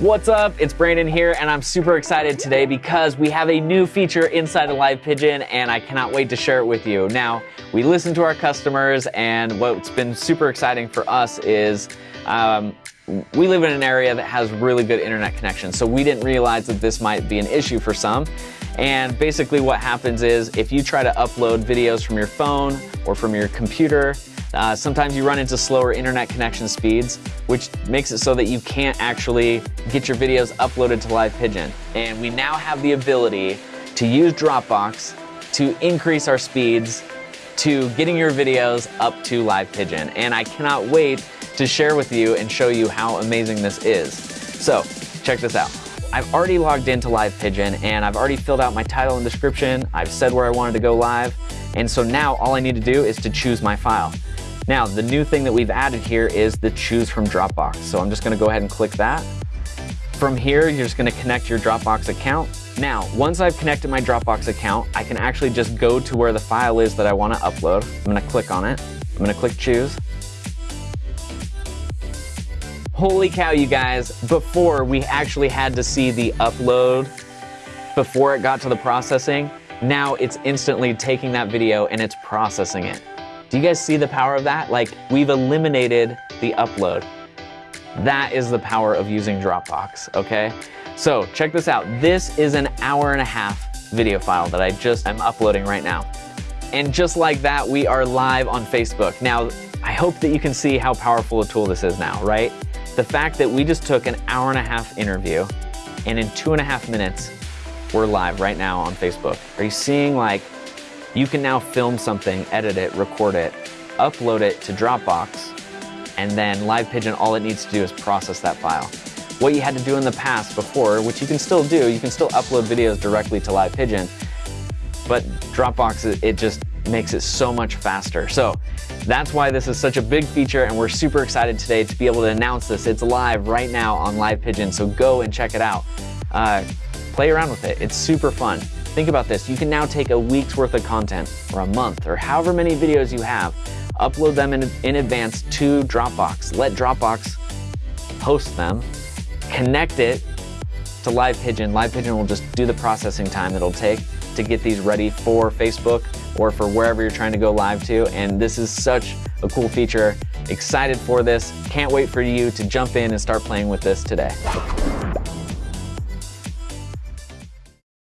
What's up? It's Brandon here, and I'm super excited today because we have a new feature inside of Live Pigeon, and I cannot wait to share it with you. Now, we listen to our customers, and what's been super exciting for us is um, we live in an area that has really good internet connection, so we didn't realize that this might be an issue for some. And basically, what happens is if you try to upload videos from your phone or from your computer, uh, sometimes you run into slower internet connection speeds, which makes it so that you can't actually get your videos uploaded to Live Pigeon. And we now have the ability to use Dropbox to increase our speeds to getting your videos up to Live Pigeon. And I cannot wait to share with you and show you how amazing this is. So check this out. I've already logged into Live Pigeon and I've already filled out my title and description. I've said where I wanted to go live. And so now all I need to do is to choose my file. Now, the new thing that we've added here is the choose from Dropbox. So I'm just gonna go ahead and click that. From here, you're just gonna connect your Dropbox account. Now, once I've connected my Dropbox account, I can actually just go to where the file is that I wanna upload. I'm gonna click on it. I'm gonna click choose. Holy cow, you guys, before we actually had to see the upload before it got to the processing, now it's instantly taking that video and it's processing it. Do you guys see the power of that? Like, we've eliminated the upload. That is the power of using Dropbox, okay? So check this out. This is an hour and a half video file that I just am uploading right now. And just like that, we are live on Facebook. Now, I hope that you can see how powerful a tool this is now, right? The fact that we just took an hour and a half interview and in two and a half minutes, we're live right now on Facebook. Are you seeing like you can now film something, edit it, record it, upload it to Dropbox, and then Live Pigeon, all it needs to do is process that file. What you had to do in the past before, which you can still do, you can still upload videos directly to Live Pigeon, but Dropbox, it just makes it so much faster. So that's why this is such a big feature and we're super excited today to be able to announce this. It's live right now on Live Pigeon, so go and check it out. Uh, play around with it, it's super fun. Think about this, you can now take a week's worth of content, or a month, or however many videos you have, upload them in, in advance to Dropbox. Let Dropbox host them, connect it to Live Pigeon. Live Pigeon will just do the processing time it'll take to get these ready for Facebook or for wherever you're trying to go live to. And this is such a cool feature. Excited for this. Can't wait for you to jump in and start playing with this today.